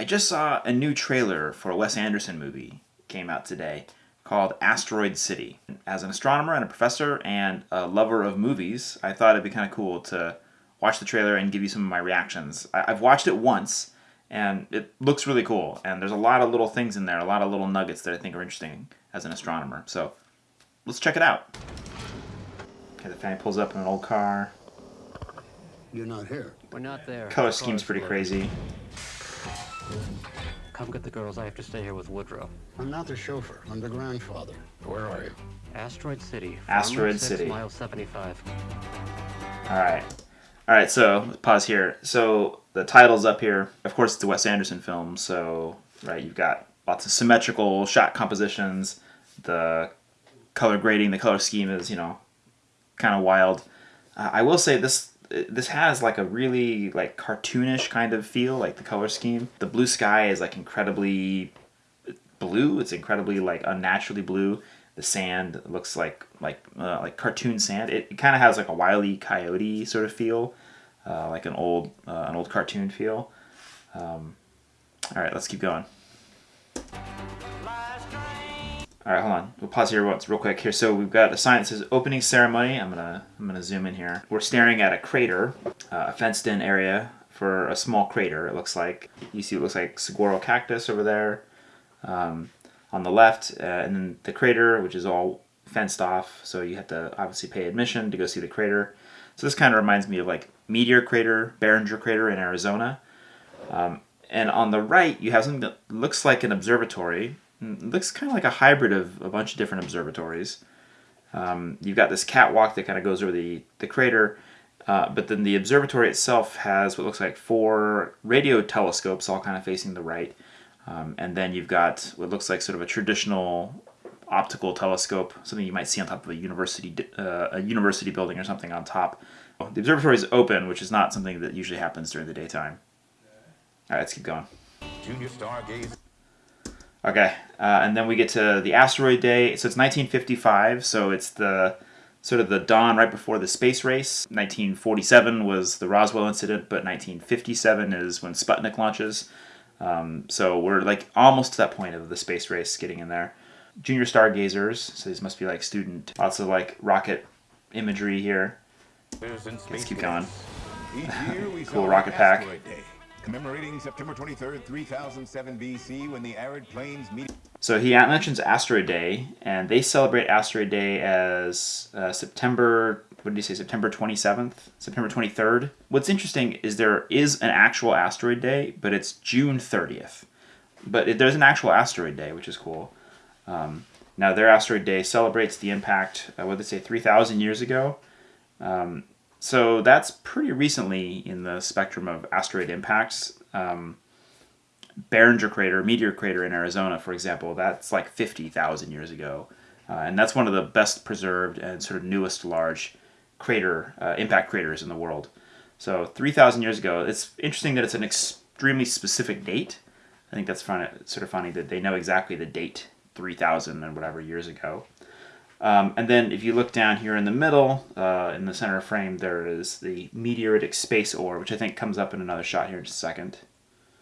I just saw a new trailer for a Wes Anderson movie came out today called Asteroid City. As an astronomer and a professor and a lover of movies, I thought it'd be kind of cool to watch the trailer and give you some of my reactions. I- I've watched it once and it looks really cool and there's a lot of little things in there, a lot of little nuggets that I think are interesting as an astronomer. So let's check it out. Okay, the family pulls up in an old car. You're not here. We're not there. Color scheme's pretty delivered. crazy. Come get the girls. I have to stay here with Woodrow. I'm not the chauffeur. I'm the grandfather. Where are you? Asteroid City. Asteroid 6, City. Mile 75. All right. All right, so let's pause here. So the title's up here. Of course, it's a Wes Anderson film, so right, you've got lots of symmetrical shot compositions. The color grading, the color scheme is, you know, kind of wild. Uh, I will say this this has like a really like cartoonish kind of feel, like the color scheme. The blue sky is like incredibly blue. It's incredibly like unnaturally blue. The sand looks like like uh, like cartoon sand. It, it kind of has like a wily coyote sort of feel, uh, like an old uh, an old cartoon feel. Um, all right, let's keep going. All right, hold on. We'll pause here once, real quick. Here, so we've got a sign that says "Opening Ceremony." I'm gonna I'm gonna zoom in here. We're staring at a crater, uh, a fenced-in area for a small crater. It looks like you see. It looks like saguaro cactus over there um, on the left, uh, and then the crater, which is all fenced off. So you have to obviously pay admission to go see the crater. So this kind of reminds me of like Meteor Crater, Barringer Crater in Arizona. Um, and on the right, you have something that looks like an observatory. It looks kind of like a hybrid of a bunch of different observatories. Um, you've got this catwalk that kind of goes over the, the crater, uh, but then the observatory itself has what looks like four radio telescopes all kind of facing the right. Um, and then you've got what looks like sort of a traditional optical telescope, something you might see on top of a university uh, a university building or something on top. The observatory is open, which is not something that usually happens during the daytime. All right, let's keep going. Junior. Okay, uh, and then we get to the asteroid day. So it's 1955, so it's the sort of the dawn right before the space race. 1947 was the Roswell incident, but 1957 is when Sputnik launches. Um, so we're like almost to that point of the space race getting in there. Junior stargazers, so these must be like student. Lots of like rocket imagery here. Let's keep going. Each year we Cool rocket pack. Day, commemorating September 23rd, 3007 BC, when the arid plains meet. So he mentions Asteroid Day, and they celebrate Asteroid Day as uh, September. What did he say? September twenty seventh, September twenty third. What's interesting is there is an actual Asteroid Day, but it's June thirtieth. But it, there's an actual Asteroid Day, which is cool. Um, now their Asteroid Day celebrates the impact. Uh, what did they say? Three thousand years ago. Um, so that's pretty recently in the spectrum of asteroid impacts. Um, Barringer crater, meteor crater in Arizona, for example, that's like 50,000 years ago. Uh, and that's one of the best preserved and sort of newest large crater, uh, impact craters in the world. So 3,000 years ago, it's interesting that it's an extremely specific date. I think that's sort of funny that they know exactly the date, 3,000 and whatever years ago. Um, and then if you look down here in the middle, uh, in the center frame, there is the meteoritic space ore, which I think comes up in another shot here in just a second.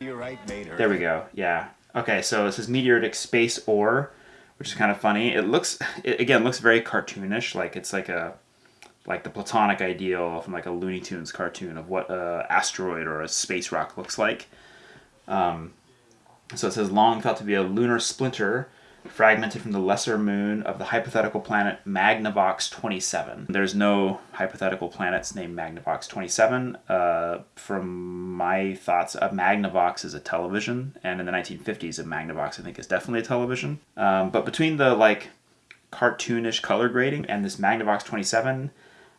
Meteorite made Earth. There we go. Yeah. Okay, so this is meteoritic space ore, which is kind of funny. It looks, it, again, looks very cartoonish. Like it's like a, like the platonic ideal from like a Looney Tunes cartoon of what a asteroid or a space rock looks like. Um, so it says long thought to be a lunar splinter fragmented from the lesser moon of the hypothetical planet Magnavox 27. There's no hypothetical planets named Magnavox 27. Uh, from my thoughts, a Magnavox is a television, and in the 1950s, a Magnavox I think is definitely a television. Um, but between the like cartoonish color grading and this Magnavox 27,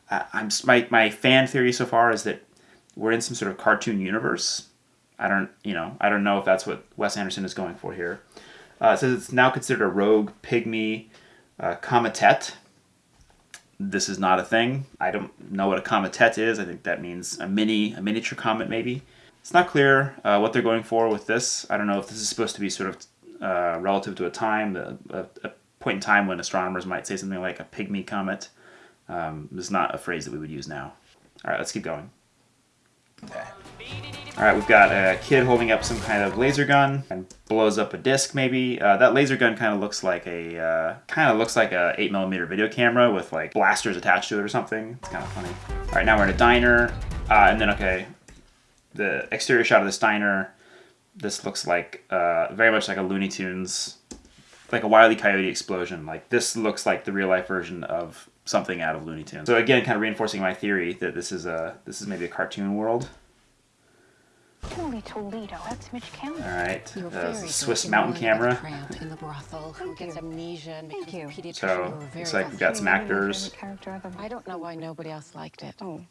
uh, I'm my my fan theory so far is that we're in some sort of cartoon universe. I don't, you know, I don't know if that's what Wes Anderson is going for here. Uh, it says it's now considered a rogue pygmy uh, cometet. This is not a thing. I don't know what a cometet is. I think that means a mini, a miniature comet, maybe. It's not clear uh, what they're going for with this. I don't know if this is supposed to be sort of uh, relative to a time, a, a, point in time when astronomers might say something like a pygmy comet. Um, is not a phrase that we would use now. All right, let's keep going. All right, we've got a kid holding up some kind of laser gun and blows up a disc. Maybe uh, that laser gun kind of looks like a uh, kind of looks like a eight millimeter video camera with like blasters attached to it or something. It's kind of funny. All right, now we're in a diner, uh, and then okay, the exterior shot of this diner. This looks like uh, very much like a Looney Tunes, like a Wile E. Coyote explosion. Like this looks like the real life version of something out of Looney Tunes. So again, kind of reinforcing my theory that this is a this is maybe a cartoon world. Holy Toledo, that's Mitch County. All right, You're uh, very Swiss mountain You're one with camera. a in the brothel who gets amnesia and Thank becomes you. So You were it's like we've got some actors. I don't know why nobody else liked it. Oh,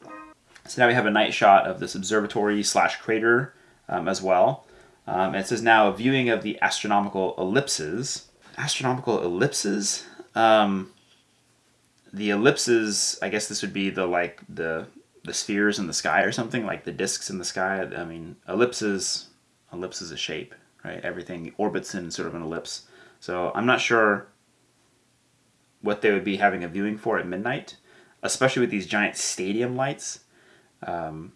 So now we have a night shot of this observatory slash crater um, as well. Um, it says now a viewing of the astronomical ellipses. Astronomical ellipses. Um, the ellipses. I guess this would be the like the the spheres in the sky or something like the discs in the sky. I mean, ellipses. Ellipse is a shape, right? Everything orbits in sort of an ellipse. So I'm not sure what they would be having a viewing for at midnight, especially with these giant stadium lights. Um,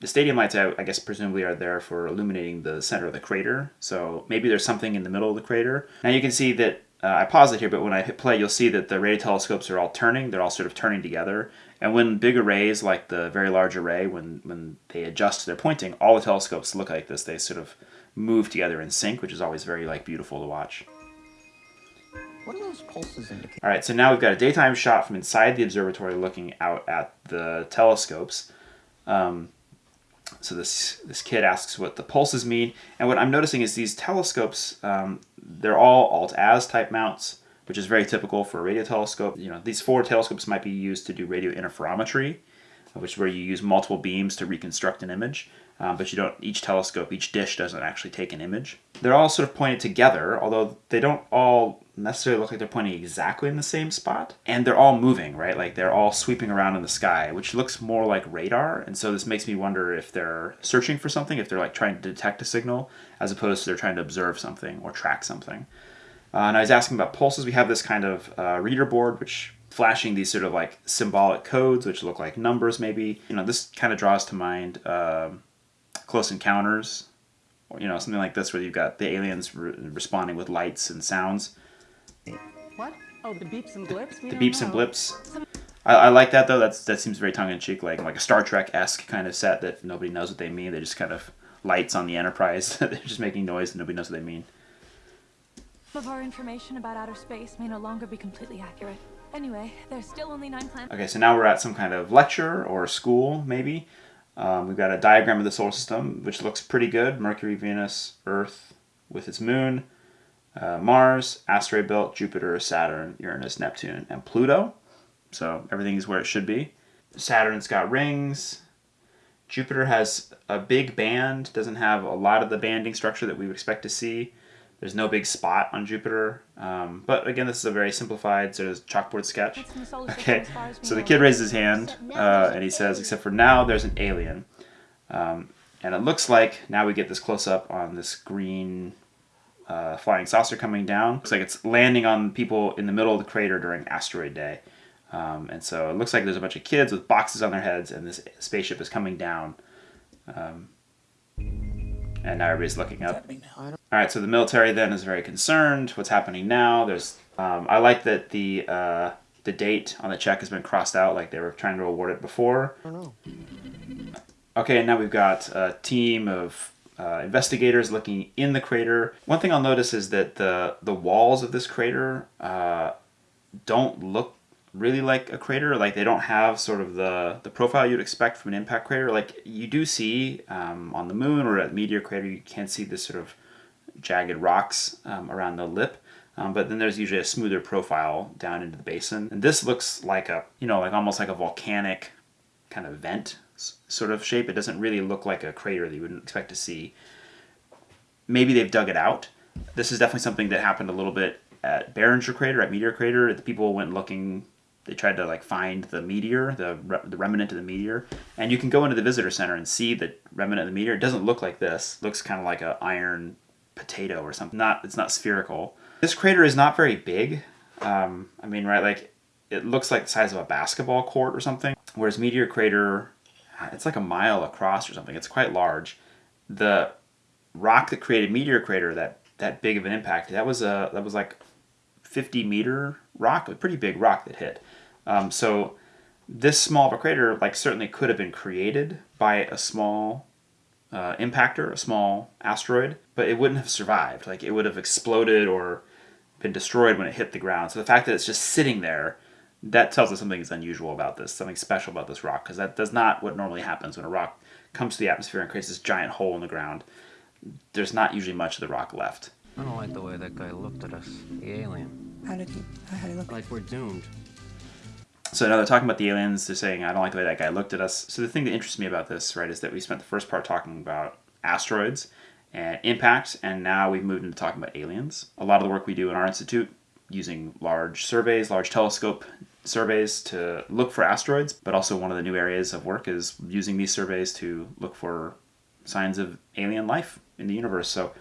the stadium lights, I, I guess, presumably are there for illuminating the center of the crater. So maybe there's something in the middle of the crater. Now you can see that uh, I pause it here, but when I hit play, you'll see that the radio telescopes are all turning. They're all sort of turning together. And when big arrays, like the Very Large Array, when when they adjust their pointing, all the telescopes look like this. They sort of move together in sync, which is always very like beautiful to watch. What do those pulses indicate? All right, so now we've got a daytime shot from inside the observatory looking out at the telescopes. Um, so this this kid asks what the pulses mean, and what I'm noticing is these telescopes, um, they're all alt-az type mounts, which is very typical for a radio telescope. You know, these four telescopes might be used to do radio interferometry, which is where you use multiple beams to reconstruct an image. Um, but you don't. Each telescope, each dish doesn't actually take an image. They're all sort of pointed together, although they don't all necessarily look like they're pointing exactly in the same spot. And they're all moving, right? Like they're all sweeping around in the sky, which looks more like radar. And so this makes me wonder if they're searching for something, if they're like trying to detect a signal, as opposed to they're trying to observe something or track something. Uh, and I was asking about pulses. We have this kind of uh, reader board, which flashing these sort of like symbolic codes, which look like numbers, maybe. You know, this kind of draws to mind um Close Encounters, or you know, something like this, where you've got the aliens re- responding with lights and sounds. What? Oh, the beeps and blips? We The don't beeps and blips. I, I like that though. That's that seems very tongue in cheek, like like a Star Trek esque kind of set that nobody knows what they mean. They just kind of lights on the Enterprise. They're just making noise and nobody knows what they mean. Some of our information about outer space may no longer be completely accurate. Anyway, there's still only nine planets. Okay, so now we're at some kind of lecture or school, maybe. Um, we've got a diagram of the solar system, which looks pretty good. Mercury, Venus, Earth with its moon, uh, Mars, asteroid belt, Jupiter, Saturn, Uranus, Neptune, and Pluto. So everything is where it should be. Saturn's got rings. Jupiter has a big band, doesn't have a lot of the banding structure that we would expect to see. There's no big spot on Jupiter. Um, but again, this is a very simplified sort of chalkboard sketch. It's in the solar system Okay, as far as we so the kid raises his hand uh, and he says, except for now, there's an alien. Um, and it looks like now we get this close up on this green uh, flying saucer coming down. Looks like it's landing on people in the middle of the crater during asteroid day. Um, and so it looks like there's a bunch of kids with boxes on their heads, and this spaceship is coming down. Um, and now everybody's looking up. All right, so the military then is very concerned. What's happening now? There's, um, I like that the uh, the date on the check has been crossed out, like they were trying to award it before. Okay, and now we've got a team of uh, investigators looking in the crater. One thing I'll notice is that the the walls of this crater uh, don't look really like a crater. Like they don't have sort of the the profile you'd expect from an impact crater. Like you do see um, on the moon or at meteor crater, you can see this sort of jagged rocks um, around the lip. Um, but then there's usually a smoother profile down into the basin. And this looks like a, you know, like almost like a volcanic kind of vent sort of shape. It doesn't really look like a crater that you wouldn't expect to see. Maybe they've dug it out. This is definitely something that happened a little bit at Barringer Crater, at Meteor Crater. The people went looking, they tried to like find the meteor, the, re- the remnant of the meteor. And you can go into the visitor center and see the remnant of the meteor. It doesn't look like this. It looks kind of like a iron potato or something. Not, it's not spherical. This crater is not very big. Um, I mean, right, like it looks like the size of a basketball court or something. Whereas Meteor Crater, it's like a mile across or something. It's quite large. the rock that created Meteor Crater, that that big of an impact, that was a that was like 50 meter rock, a pretty big rock that hit. Um, so this small of a crater, like certainly could have been created by a small uh, impactor, a small asteroid, but it wouldn't have survived. Like it would have exploded or been destroyed when it hit the ground. So the fact that it's just sitting there, that tells us something is unusual about this, something special about this rock, because that does not what normally happens when a rock comes to the atmosphere and creates this giant hole in the ground. There's not usually much of the rock left. I don't like the way that guy looked at us. The alien. How did he? How did he look? Like we're doomed. So now they're talking about the aliens. They're saying, I don't like the way that guy looked at us. So the thing that interests me about this, right, is that we spent the first part talking about asteroids and impacts, and now we've moved into talking about aliens. A lot of the work we do in our institute using large surveys, large telescope surveys to look for asteroids, but also one of the new areas of work is using these surveys to look for signs of alien life in the universe. So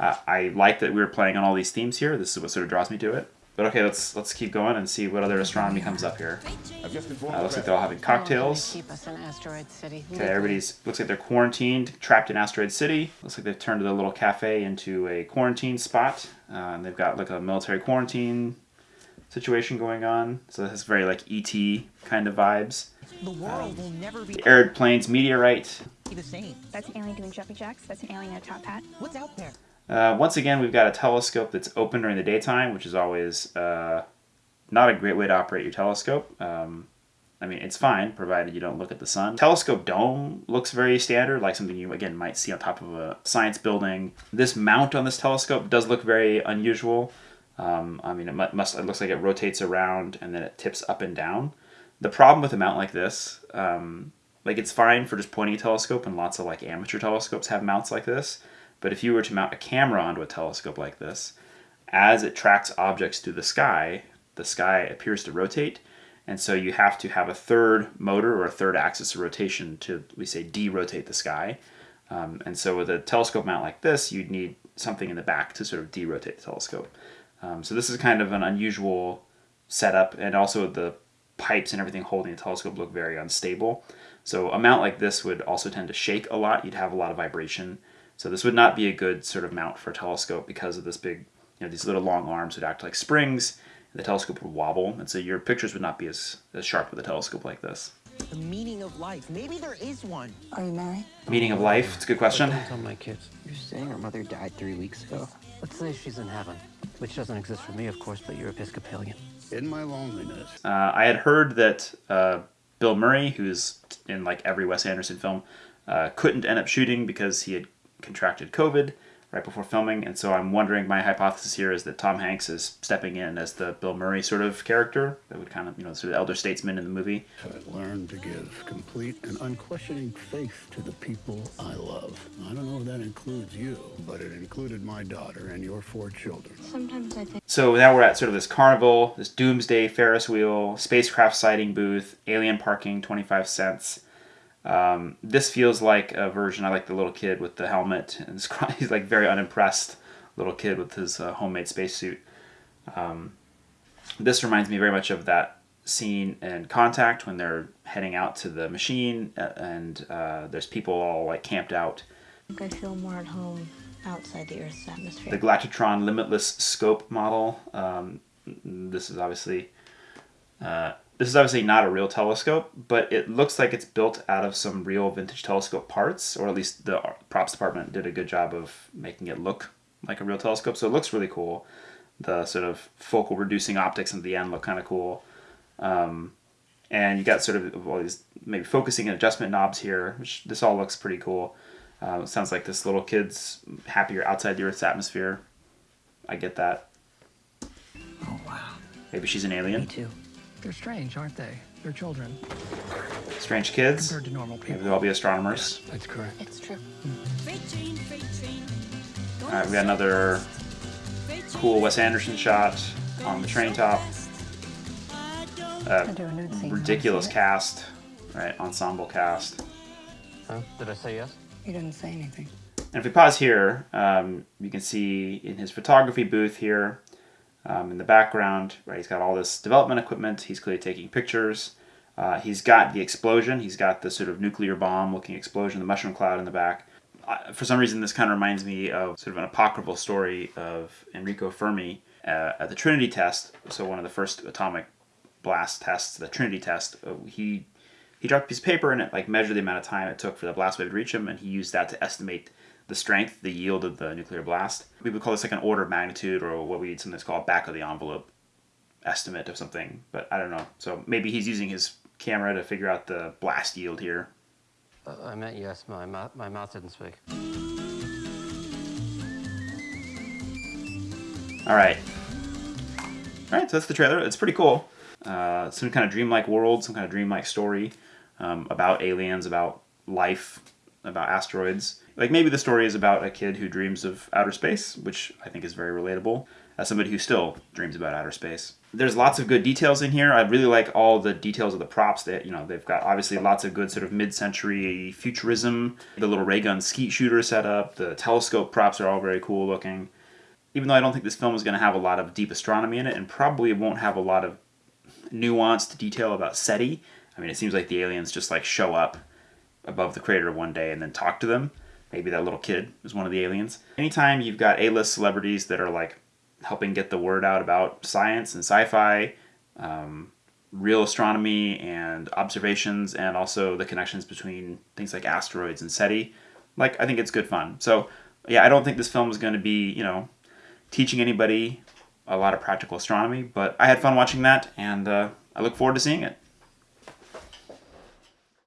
uh, I like that we were playing on all these themes here. This is what sort of draws me to it. But okay, let's let's keep going and see what other astronomy comes up here. I've just informed Uh, looks like they're all having cocktails. Keep us in Asteroid City. Okay, everybody's looks like they're quarantined, trapped in Asteroid City. Looks like they've turned the little cafe into a quarantine spot, uh, and they've got like a military quarantine situation going on. So this is very like ET kind of vibes. The world will never be The arid plains meteorite. the same. That's an alien doing jumpy jacks. That's an alien in a top hat. What's out there? Uh, once again, we've got a telescope that's open during the daytime, which is always uh, not a great way to operate your telescope. Um, I mean, it's fine provided you don't look at the sun. Telescope dome looks very standard, like something you again might see on top of a science building. This mount on this telescope does look very unusual. Um, I mean, it must. It looks like it rotates around and then it tips up and down. The problem with a mount like this, um, like it's fine for just pointing a telescope, and lots of like amateur telescopes have mounts like this. But if you were to mount a camera onto a telescope like this, as it tracks objects through the sky, the sky appears to rotate, and so you have to have a third motor or a third axis of rotation to, we say, de-rotate the sky. Um, and so with a telescope mount like this, you'd need something in the back to sort of de-rotate the telescope. Um, so this is kind of an unusual setup, and also the pipes and everything holding the telescope look very unstable. So a mount like this would also tend to shake a lot. You'd have a lot of vibration. So this would not be a good sort of mount for a telescope because of this big, you know, these little long arms would act like springs. And the telescope would wobble, and so your pictures would not be as, as sharp with a telescope like this. The meaning of life. Maybe there is one. Are you married? Meaning of life, it's a good question. Don't tell my kids. You're saying her mother died three weeks ago. Let's say she's in heaven. Which doesn't exist for me, of course, but you're Episcopalian. In my loneliness, Uh, I had heard that uh, Bill Murray, who's in like every Wes Anderson film, uh, couldn't end up shooting because he had contracted COVID right before filming, and so I'm wondering. My hypothesis here is that Tom Hanks is stepping in as the Bill Murray sort of character that would kind of you know sort of elder statesman in the movie. I learned to give complete and unquestioning faith to the people I love. I don't know if that includes you, but it included my daughter and your four children. Sometimes I think So now we're at sort of this carnival, this doomsday Ferris wheel, spacecraft sighting booth, alien parking, 25 cents. Um, this feels like a version. I like the little kid with the helmet, and he's like very unimpressed little kid with his uh, homemade spacesuit. Um, this reminds me very much of that scene in Contact when they're heading out to the machine, uh, and uh, there's people all like camped out. I feel more at home outside the Earth's atmosphere. the Galactitron Limitless Scope model. Um, this is obviously uh, this is obviously not a real telescope, but it looks like it's built out of some real vintage telescope parts, or at least the props department did a good job of making it look like a real telescope. So it looks really cool. The sort of focal reducing optics at the end look kind of cool. Um, and you got sort of all these maybe focusing and adjustment knobs here, which this all looks pretty cool. Uh, it sounds like this little kid's happier outside the Earth's atmosphere. I get that. Oh, wow. Maybe she's an alien. Me too. They're strange, aren't they? They're children. Strange kids. Compared to normal Maybe people. they'll all be astronomers. That's correct. It's true. All right, we got another cool Wes Anderson shot on the train top. Uh, do a nude scene. ridiculous cast, right? Ensemble cast. Huh? Did I say yes? You didn't say anything. And if we pause here, um, you can see in his photography booth here, um, in the background, right, he's got all this development equipment. He's clearly taking pictures. Uh, he's got the explosion. He's got the sort of nuclear bomb looking explosion, the mushroom cloud in the back. for some reason, this kind of reminds me of sort of an apocryphal story of Enrico Fermi uh, at the Trinity test. So one of the first atomic blast tests, the Trinity test, uh, he he dropped a piece of paper and it like measured the amount of time it took for the blast wave to reach him, and he used that to estimate the strength, the yield of the nuclear blast. We would call this like an order of magnitude, or what we'd sometimes call back of the envelope estimate of something. But I don't know. So maybe he's using his camera to figure out the blast yield here. Uh, I meant yes. My mouth, my mouth didn't speak. All right. All right, so that's the trailer. It's pretty cool. Uh, some kind of dreamlike world, some kind of dreamlike story um, about aliens, about life, about asteroids. Like maybe the story is about a kid who dreams of outer space, which I think is very relatable. As somebody who still dreams about outer space. There's lots of good details in here. I really like all the details of the props. That you know, they've got obviously lots of good sort of mid-century futurism. The little ray gun skeet shooter setup. The telescope props are all very cool looking even though I don't think this film is going to have a lot of deep astronomy in it and probably won't have a lot of nuanced detail about SETI. I mean, it seems like the aliens just like show up above the crater one day and then talk to them. Maybe that little kid is one of the aliens. Anytime you've got A-list celebrities that are like helping get the word out about science and sci-fi, um, real astronomy and observations, and also the connections between things like asteroids and SETI, like I think it's good fun. So yeah, I don't think this film is going to be you know teaching anybody a lot of practical astronomy, but I had fun watching that, and uh, I look forward to seeing it.